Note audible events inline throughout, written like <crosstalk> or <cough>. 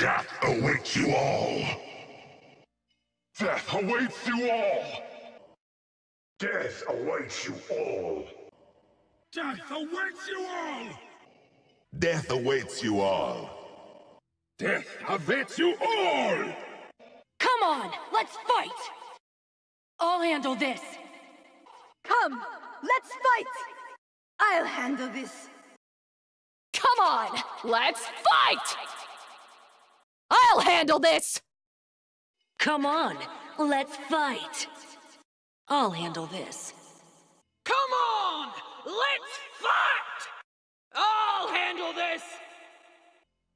Death awaits you all! Death awaits you all! Death awaits you all! Death awaits you all! Death awaits you all! Death awaits you all! Come on, let's fight! I'll handle this. Come, let's fight! I'll handle this. Come on, let's fight! I'll handle this! Come on, let's fight. I'll handle this. Come on, let's fight! I'll handle this!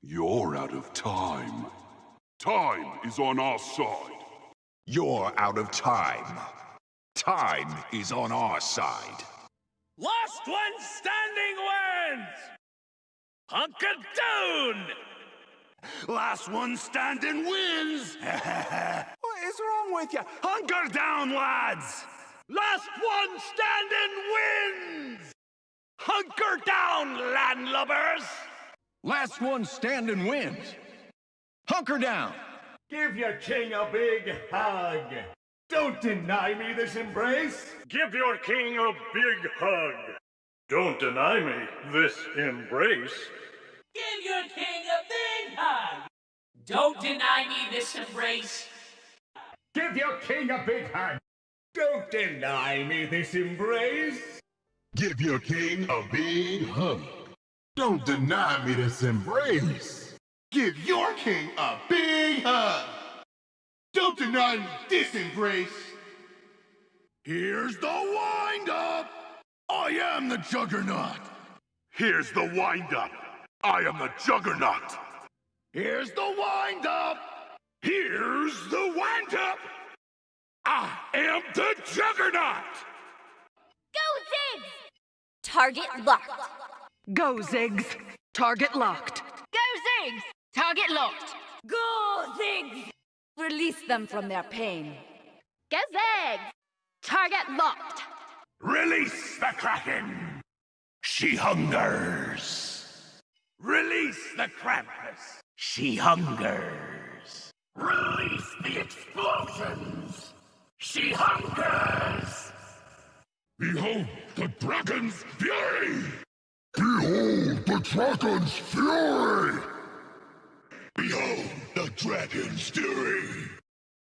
You're out of time. Time is on our side. You're out of time. Time is on our side. Last one standing wins! Hunker down! Last one standing wins! <laughs> What is wrong with you? Hunker down, lads! Last one standing wins! Hunker down, landlubbers! Last one standing wins. Hunker down. Give your king a big hug. Don't deny me this embrace. Give your king a big hug. Don't deny me this embrace. Give your king a big hug. Don't deny me this embrace. Give your king a big hug. Don't deny me this embrace. Give your king a big hug. Don't deny me this embrace. Give your king a big hug. Don't deny me this embrace. Here's the wind-up! I am the Juggernaut! Here's the wind-up! I am the Juggernaut! Here's the wind-up! Here's the wind-up! I am the Juggernaut! Go, Ziggs! Target locked. Go, Ziggs. Target locked. Go, Ziggs! Target locked. Go, Ziggs! Release them from their pain. Go, Ziggs! Target locked. Release the Kraken! She hungers! Release the Krampus! She hungers! Release the explosions! She hungers! Behold the dragon's fury! Behold the dragon's fury! Behold the dragon's fury!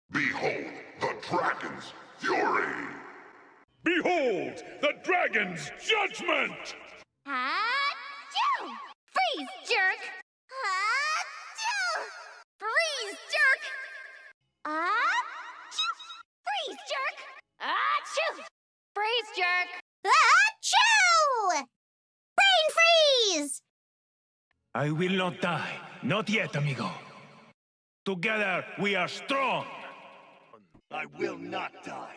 Behold the dragon's fury! Behold the dragon's judgment! Achoo! Freeze, jerk! Achoo! Freeze, jerk! Achoo! Freeze, jerk! Achoo! Brain freeze! I will not die. Not yet, amigo. Together, we are strong. I will not die.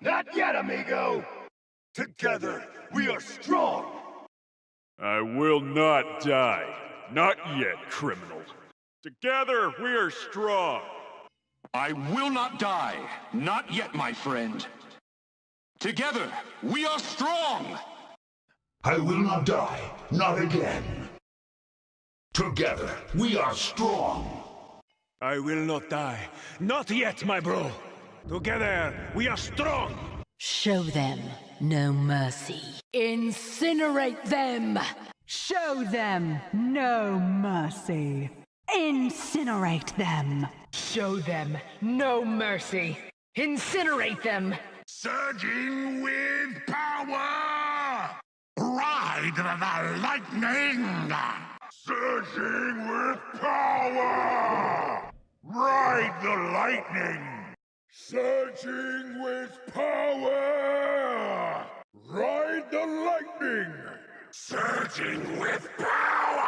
Not yet, amigo! Together, we are strong! I will not die. Not yet, criminal. Together, we are strong. I will not die. Not yet, my friend. Together, we are strong! I will not die. Not again. Together, we are strong! I will not die. Not yet, my bro. Together, we are strong. Show them no mercy. Incinerate them! Show them no mercy. Incinerate them. Show them no mercy. Incinerate them. Surging with power! Ride the lightning! Surging with power! Ride the lightning! Surging with power! Ride the lightning! Surging with power!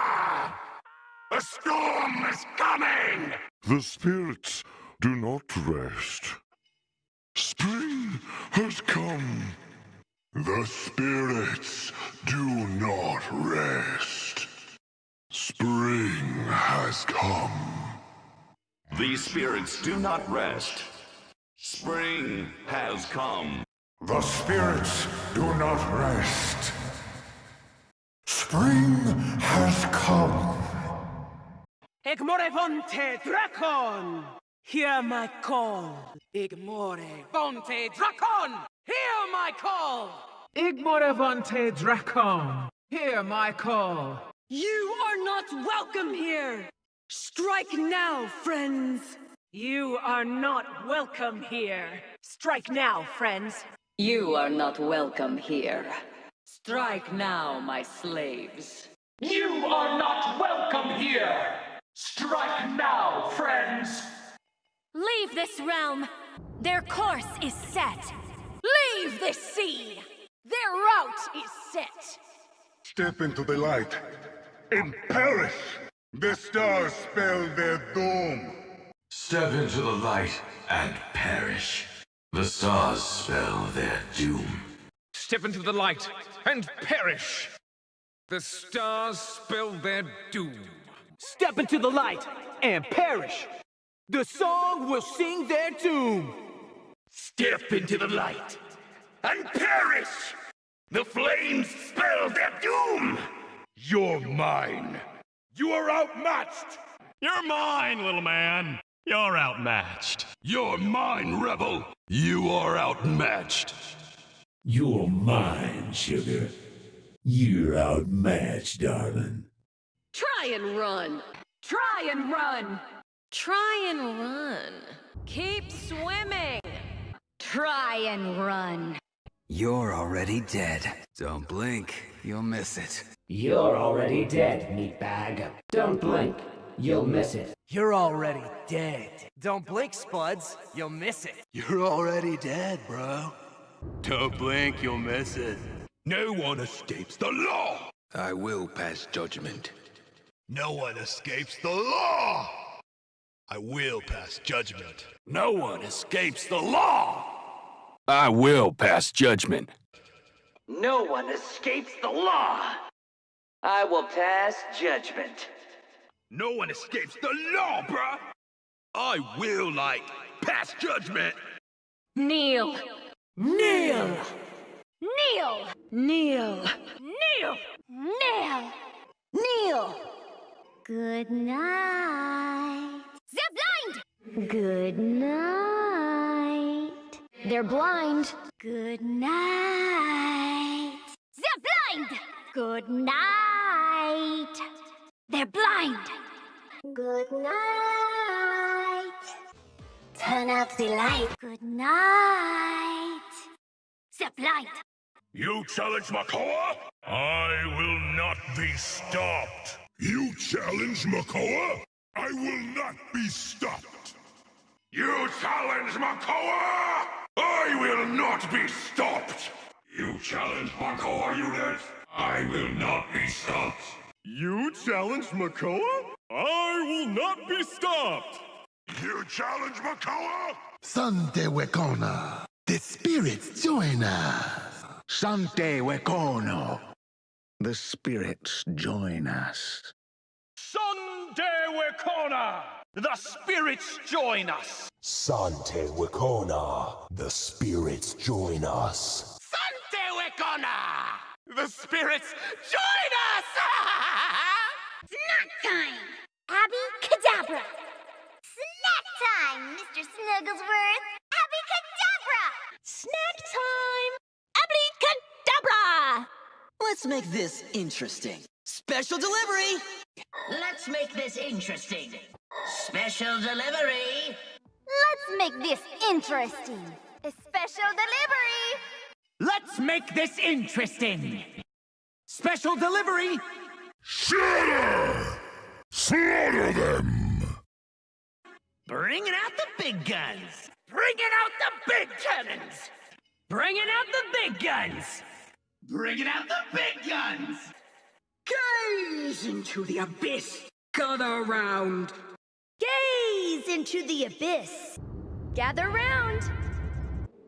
A storm is coming! The spirits do not rest. Spring has come. The spirits do not rest. Spring has come. These spirits do not rest. Spring has come. The spirits do not rest. Spring has come. Igmorevonte Dracon! Hear my call. Igmorevonte Dracon! Hear my call! Igmorevante Dracon! Hear my call! You are not welcome here! Strike now, friends! You are not welcome here. Strike now, friends. You are not welcome here. Strike now, my slaves. You are not welcome here! Strike now, friends! Leave this realm! Their course is set! Leave this sea! Their route is set! Step into the light and perish! The stars spell their doom! Step into the light and perish. The stars spell their doom. Step into the light and perish. The stars spell their doom. Step into the light and perish. The song will sing their doom. Step into the light and perish! The flames spell their doom! You're mine! You are outmatched! You're mine, little man! You're outmatched. You're mine, rebel! You are outmatched! You're mine, sugar. You're outmatched, darling. Try and run! Try and run! Try and run. Keep swimming. Try and run. You're already dead. Don't blink, you'll miss it. You're already dead, meatbag. Don't blink. You'll miss it. You're already dead. Don't blink, Spuds. You'll miss it. You're already dead, bro. Don't blink, you'll miss it. No one escapes the law! I will pass judgment. No one escapes the law! I will pass judgment. No one escapes the law! I will pass judgment. No one escapes the law! I will pass judgment. No one escapes the law, bruh! I will, like, pass judgment! Kneel! Kneel! Kneel! Kneel! Kneel! Kneel! Kneel! Good night. They're blind! Good night. They're blind. Good night. They're blind! Good night. They're blind. Good night. Turn out the light. Good night. They're blind. You challenge Makoa? I will not be stopped. You challenge Makoa? I will not be stopped. You challenge Makoa? I will not be stopped. You challenge Makoa unit? I will not be stopped. You challenge Makoa? I will not be stopped. You challenge Makoa? Sante Wekona. The spirits join us. Sante Wekono. The spirits join us. Sunday Wekona! The spirits join us! Sante Wekona. The spirits join us. Sante Wekona! The spirits join us! <laughs> Snack time! Abby Cadabra! Snack time, Mr. Snugglesworth! Abby Cadabra! Snack time! Abby Cadabra! Let's make this interesting. Special delivery! Let's make this interesting. Special delivery! Let's make this interesting. A special delivery! Let's make this interesting. Special delivery! Shatter! Slaughter them! Bringing out the big guns! Bringing out the big cannons! Bringing out the big guns! Bringing out the big guns! Gaze into the abyss! Gather round! Gaze into the abyss! Gather round!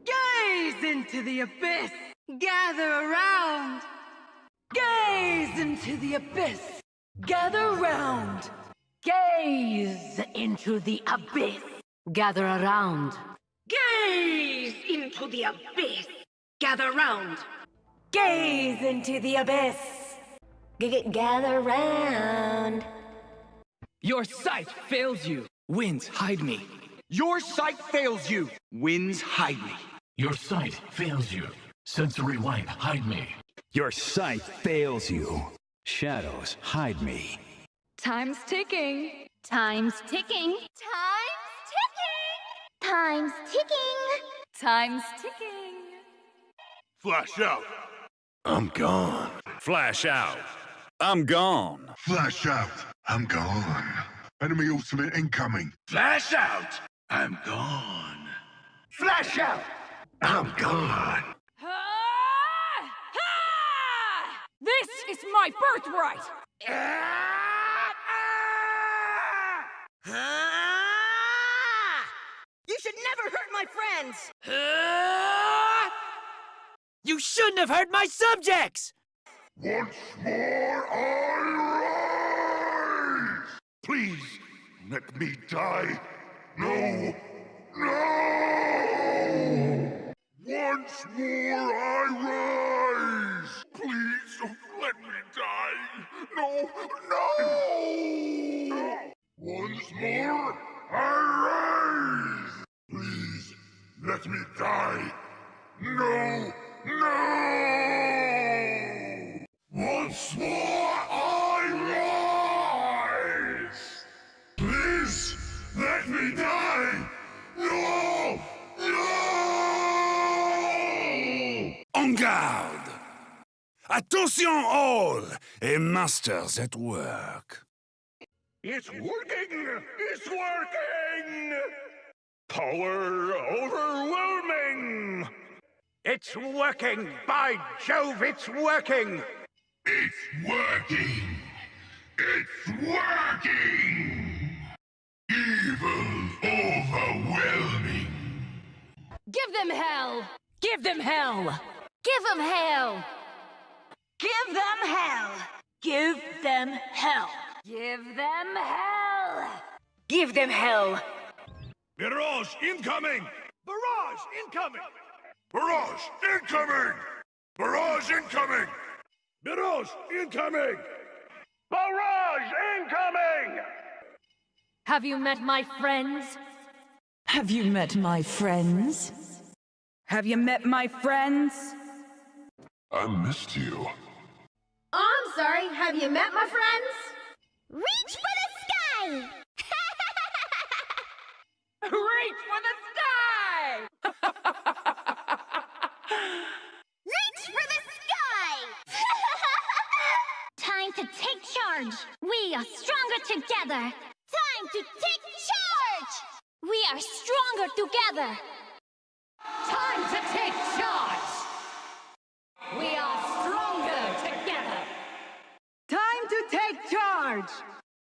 Gaze into the abyss! Gather around! Gaze into the abyss! Gather round! Gaze into the abyss. Gather around. Gaze into the abyss! Gather round! Gaze into the abyss! G gather round! Your sight fails you. Winds hide me. Your sight fails you. Winds hide me. Your sight fails you. Sensory light, hide me. Your sight fails you. Shadows, hide me. Time's ticking. Time's ticking. Time's ticking. Time's ticking. Time's ticking. Flash out. I'm gone. Flash out. I'm gone. Flash out. I'm gone. Enemy ultimate incoming. Flash out. I'm gone. Flash out. I'm gone. This is my birthright! <laughs> You should never hurt my friends! Shouldn't have hurt my subjects! Once more I rise! Please, let me die. No! No! Once more I rise! Please don't let me die. No, no! En garde! Attention all! A master's at work. It's working! It's working! Power overwhelming! It's working! By Jove, it's working! It's working! It's working! Evil overwhelming! Give them hell! Give them hell! Give them hell! Give them hell! Give them hell! Give them hell! Give them hell! Mirage incoming! Barrage incoming! Barrage incoming! Barrage incoming! Barrage incoming! Barrage incoming! Have you met my friends? Have you met my friends? Have you met my friends? I missed you. Oh, I'm sorry. Have you met my friends? Reach for the sky! <laughs> Reach for the sky! <laughs> Reach for the sky! <laughs> Time to take charge. We are stronger together. Time to take charge. We are stronger together. Time to take charge! We are stronger together! Time to take charge!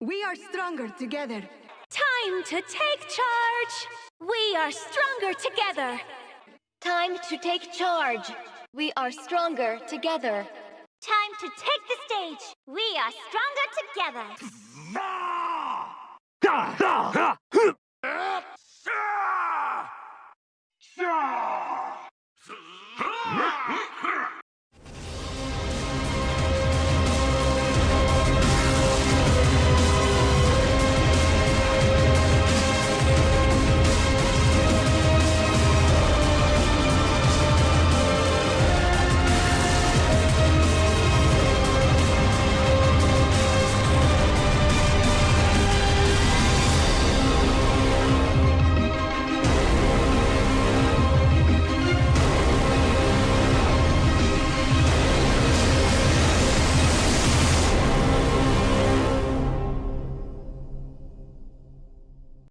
We are stronger together. Time to take charge. We are stronger together. Time to take charge. We are stronger together. Time to take the stage. We are stronger together.